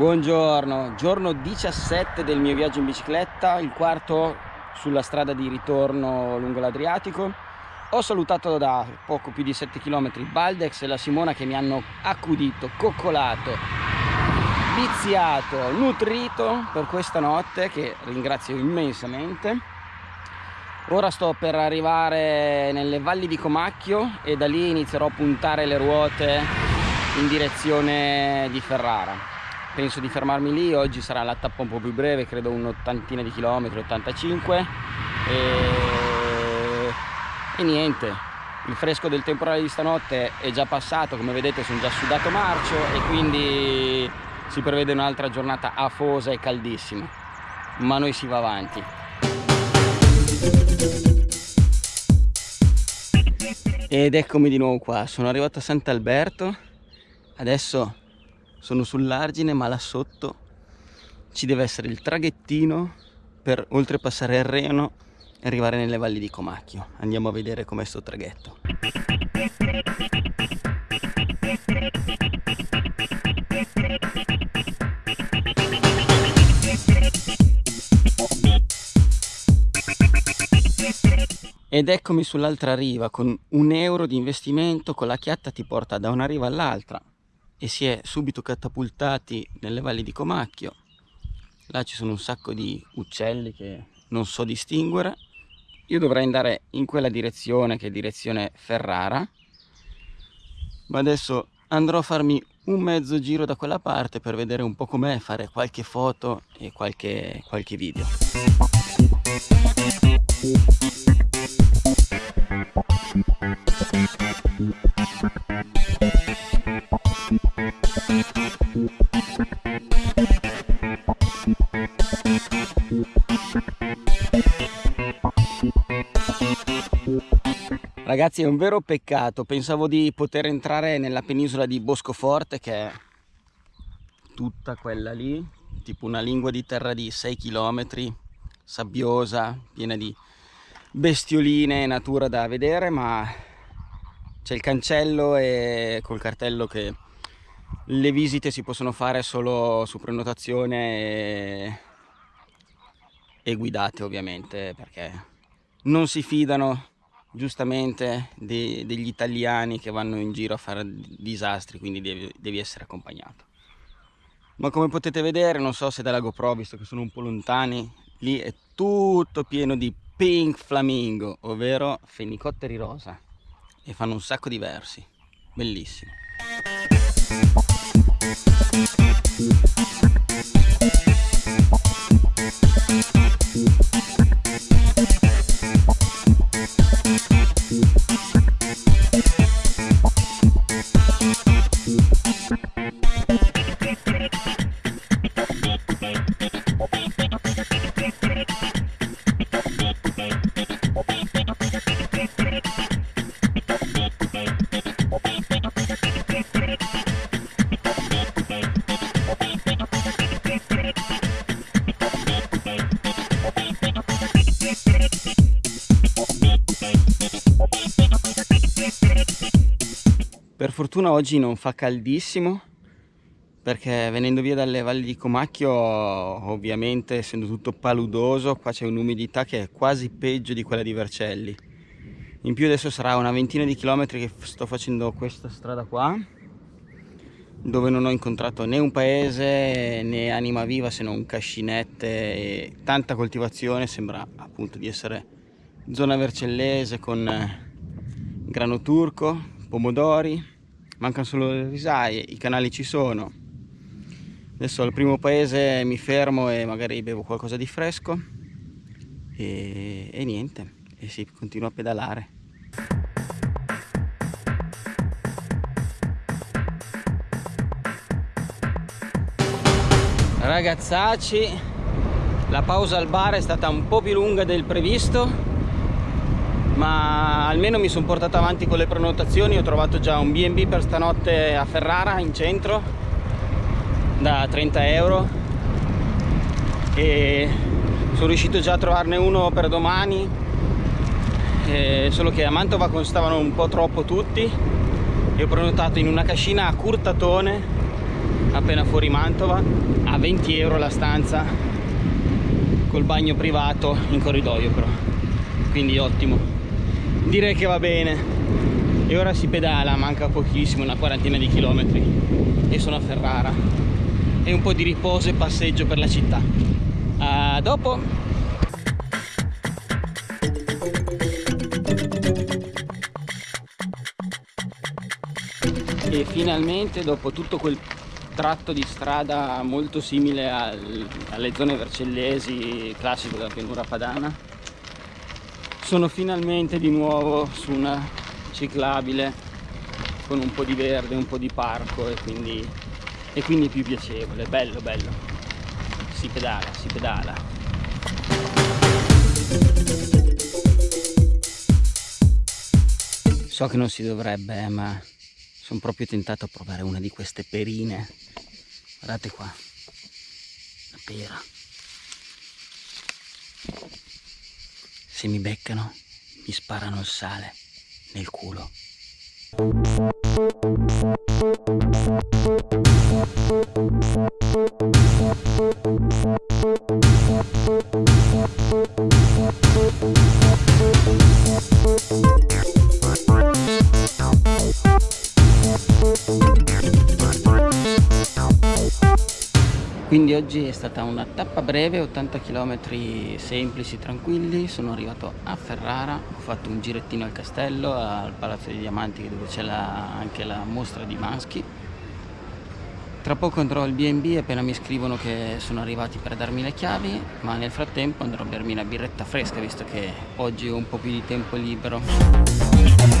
Buongiorno, giorno 17 del mio viaggio in bicicletta, il quarto sulla strada di ritorno lungo l'Adriatico. Ho salutato da poco più di 7 km Baldex e la Simona che mi hanno accudito, coccolato, viziato, nutrito per questa notte che ringrazio immensamente. Ora sto per arrivare nelle valli di Comacchio e da lì inizierò a puntare le ruote in direzione di Ferrara penso di fermarmi lì. Oggi sarà la tappa un po' più breve credo un'ottantina di chilometri 85 e... e niente. Il fresco del temporale di stanotte è già passato come vedete sono già sudato marcio e quindi si prevede un'altra giornata afosa e caldissima. Ma noi si va avanti. Ed eccomi di nuovo qua. Sono arrivato a Sant'Alberto. Adesso sono sull'argine ma là sotto ci deve essere il traghettino per oltrepassare il Reno e arrivare nelle valli di Comacchio. Andiamo a vedere com'è sto traghetto. Ed eccomi sull'altra riva con un euro di investimento con la chiatta ti porta da una riva all'altra e si è subito catapultati nelle valli di Comacchio. Là ci sono un sacco di uccelli che non so distinguere. Io dovrei andare in quella direzione che è direzione Ferrara. Ma adesso andrò a farmi un mezzo giro da quella parte per vedere un po' com'è fare qualche foto e qualche, qualche video Ragazzi è un vero peccato, pensavo di poter entrare nella penisola di Boscoforte che è tutta quella lì, tipo una lingua di terra di 6 km, sabbiosa, piena di bestioline e natura da vedere, ma c'è il cancello e col cartello che le visite si possono fare solo su prenotazione e, e guidate ovviamente perché non si fidano giustamente de, degli italiani che vanno in giro a fare disastri quindi devi, devi, essere accompagnato. Ma come potete vedere non so se dalla GoPro visto che sono un po' lontani lì è tutto pieno di pink flamingo ovvero fenicotteri rosa e fanno un sacco di versi. Bellissimo Per fortuna oggi non fa caldissimo perché venendo via dalle valli di Comacchio ovviamente essendo tutto paludoso qua c'è un'umidità che è quasi peggio di quella di Vercelli. In più adesso sarà una ventina di chilometri che sto facendo questa strada qua dove non ho incontrato né un paese né anima viva se non cascinette e tanta coltivazione. Sembra appunto di essere zona vercellese con grano turco, pomodori, mancano solo le risaie, i canali ci sono. Adesso al primo paese mi fermo e magari bevo qualcosa di fresco e, e niente, e si continua a pedalare. Ragazzacci, la pausa al bar è stata un po' più lunga del previsto ma almeno mi sono portato avanti con le prenotazioni ho trovato già un B&B per stanotte a Ferrara in centro da 30 euro. E sono riuscito già a trovarne uno per domani. Eh, solo che a Mantova costavano un po' troppo tutti. E ho prenotato in una cascina a Curtatone appena fuori Mantova a 20 euro la stanza col bagno privato in corridoio però. Quindi ottimo direi che va bene. E ora si pedala manca pochissimo una quarantina di chilometri. E sono a Ferrara. E un po' di riposo e passeggio per la città. A dopo. E finalmente dopo tutto quel tratto di strada molto simile al, alle zone vercellesi classico della pianura padana sono finalmente di nuovo su una ciclabile con un po' di verde, un po' di parco e quindi, e quindi più piacevole, bello bello. Si pedala, si pedala. So che non si dovrebbe ma sono proprio tentato a provare una di queste perine. Guardate qua la pera se mi beccano mi sparano il sale nel culo quindi oggi è stata una tappa breve 80 km semplici tranquilli. Sono arrivato a Ferrara ho fatto un girettino al castello al palazzo dei diamanti dove c'è anche la mostra di maschi. Tra poco andrò al B&B appena mi scrivono che sono arrivati per darmi le chiavi ma nel frattempo andrò a bermi una birretta fresca visto che oggi ho un po' più di tempo libero